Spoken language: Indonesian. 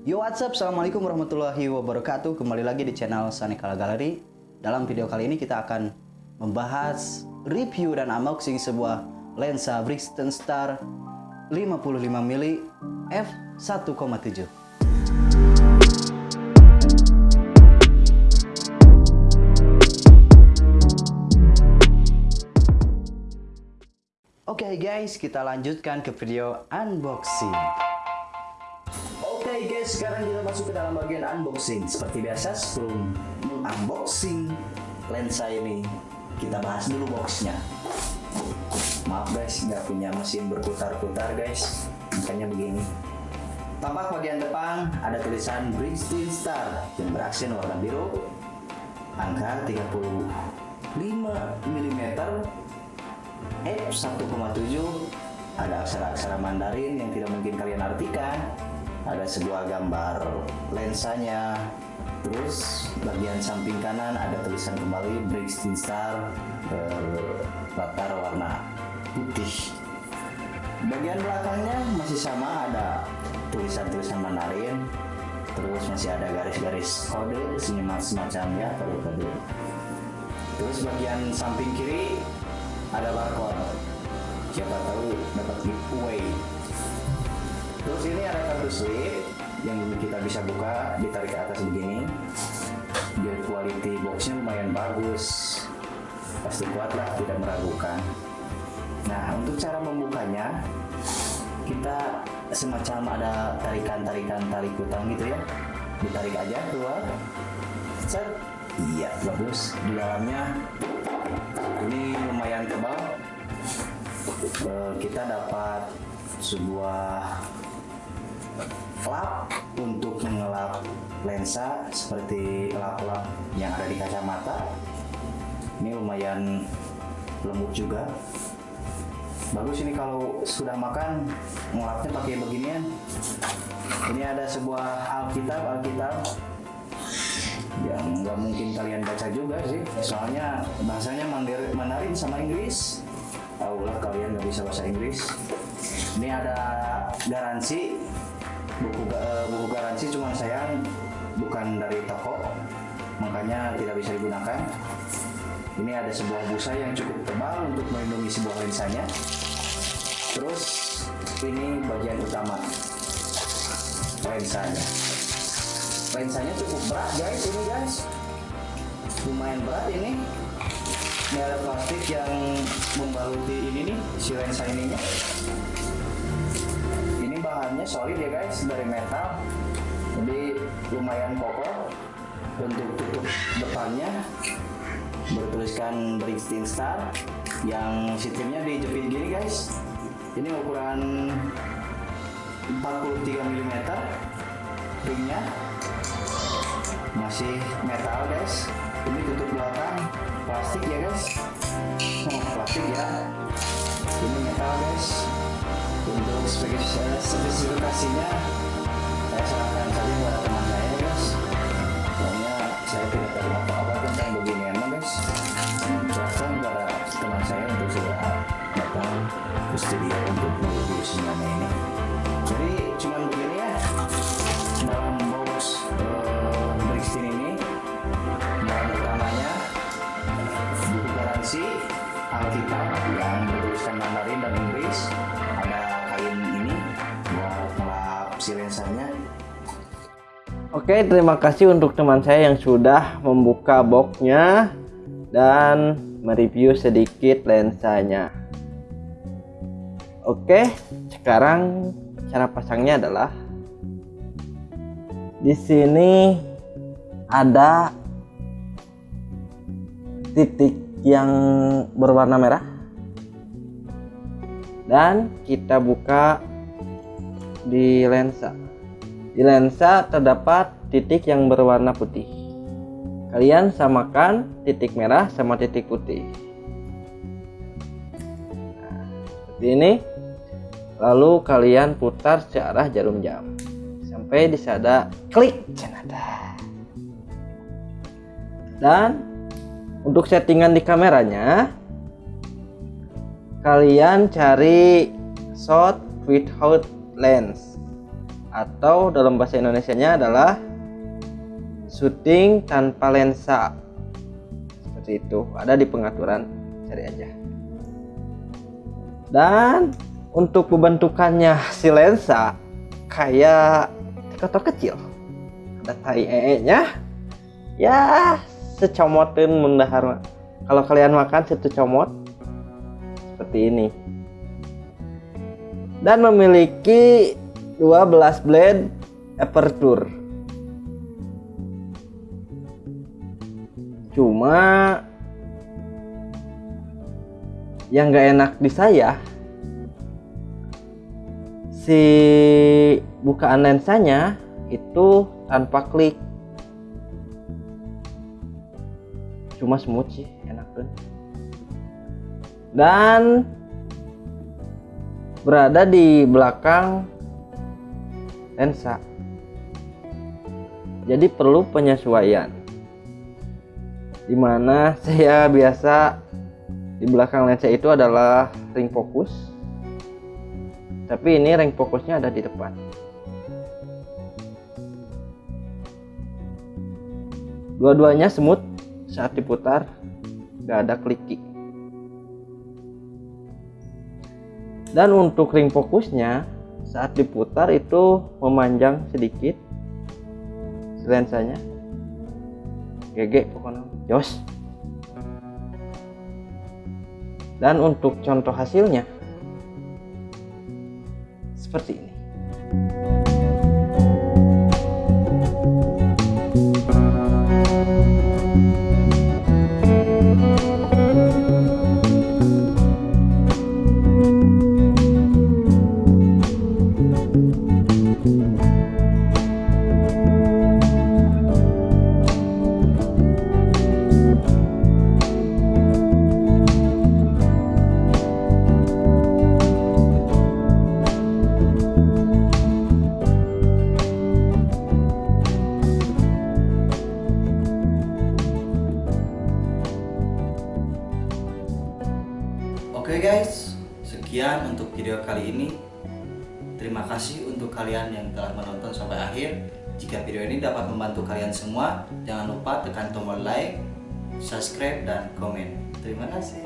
Yo what's up, Assalamualaikum warahmatullahi wabarakatuh. Kembali lagi di channel Sanikala Gallery. Dalam video kali ini kita akan membahas review dan unboxing sebuah lensa Brixton Star 55mm f1.7 Oke okay guys, kita lanjutkan ke video unboxing Oke sekarang kita masuk ke dalam bagian unboxing. Seperti biasa sebelum unboxing lensa ini Kita bahas dulu boxnya. Maaf guys, nggak punya mesin berputar-putar guys. Makanya begini. Tampak bagian depan ada tulisan Brixton Star yang beraksen warna biru Angka 35 mm F1,7 ada aksara-aksara Mandarin yang tidak mungkin kalian artikan ada sebuah gambar lensanya. Terus bagian samping kanan ada tulisan kembali Brixton Star berlatar warna putih. Bagian belakangnya masih sama ada tulisan-tulisan Mandarin. Terus masih ada garis-garis kode semacamnya kode-kode. Terus bagian samping kiri ada barcode. Siapa tahu dapat giveaway terus ini ada kartu slip yang kita bisa buka ditarik ke atas begini. Biar quality boxnya lumayan bagus. Pasti kuat lah tidak meragukan. Nah untuk cara membukanya kita semacam ada tarikan-tarikan tali kutang gitu ya. Ditarik aja keluar. Set. Iya bagus. Di dalamnya ini lumayan tebal. Kita dapat sebuah lap untuk mengelap lensa seperti lap-lap yang ada di kacamata. Ini lumayan lembut juga. Bagus ini kalau sudah makan ngelapnya pakai beginian. Ini ada sebuah alkitab alkitab. Yang nggak mungkin kalian baca juga sih. Soalnya bahasanya Mandarin sama Inggris. Tahulah kalian nggak bisa bahasa Inggris. Ini ada garansi buku uh, buku garansi cuma sayang bukan dari toko. Makanya tidak bisa digunakan. Ini ada sebuah busa yang cukup tebal untuk melindungi sebuah lensanya terus ini bagian utama lensanya lensanya cukup berat guys ini guys. Lumayan berat ini. Ini ada plastik yang membaluti ini nih si lensa ininya. ini bahannya solid ya guys dari metal. Jadi lumayan kokoh. Untuk tutup depannya. Bertuliskan Brixton Star yang sistemnya dijepit gini guys. Ini ukuran 43 mm ringnya masih metal guys. Ini tutup belakang. Plastik ya guys. Oh, plastik ya. Ini metal guys untuk spesifikasinya saya serahkan saja kepada teman saya guys. Soalnya saya tidak tahu apa-apa tentang beginian guys. Serahkan kepada teman saya untuk sudah datang ke studio untuk mereview semuanya ini. Jadi cuman begini ya. Dalam box uh, ini bahan utamanya buku garansi Alkitab yang bertuliskan Mandarin dan Inggris si lensanya Oke terima kasih untuk teman saya yang sudah membuka boxnya dan mereview sedikit lensanya. Oke sekarang cara pasangnya adalah di sini ada titik yang berwarna merah. Dan kita buka di lensa. Di lensa terdapat titik yang berwarna putih. Kalian samakan titik merah sama titik putih. Nah, seperti ini. Lalu kalian putar searah jarum jam. Sampai di sana klik dan untuk settingan di kameranya kalian cari shot without lens atau dalam bahasa Indonesia-nya adalah syuting tanpa lensa. Seperti itu, ada di pengaturan, cari aja. Dan untuk pembentukannya si lensa kayak kotor kecil. Ada tai ee-nya. Ya, secomotin mendahar. Kalau kalian makan situ comot seperti ini. Dan memiliki 12 blade aperture. Cuma yang gak enak di saya si bukaan lensanya itu tanpa klik cuma smooth sih enak tuh dan berada di belakang lensa. Jadi perlu penyesuaian. Di mana saya biasa di belakang lensa itu adalah ring fokus. Tapi ini ring fokusnya ada di depan. Dua-duanya smooth saat diputar gak ada kliki dan untuk ring fokusnya saat diputar itu memanjang sedikit. Lensanya. GG pokoknya. Jos dan untuk contoh hasilnya seperti ini Oke guys, sekian untuk video kali ini. Terima kasih untuk kalian yang telah menonton sampai akhir. Jika video ini dapat membantu kalian semua, jangan lupa tekan tombol like, subscribe, dan komen. Terima kasih.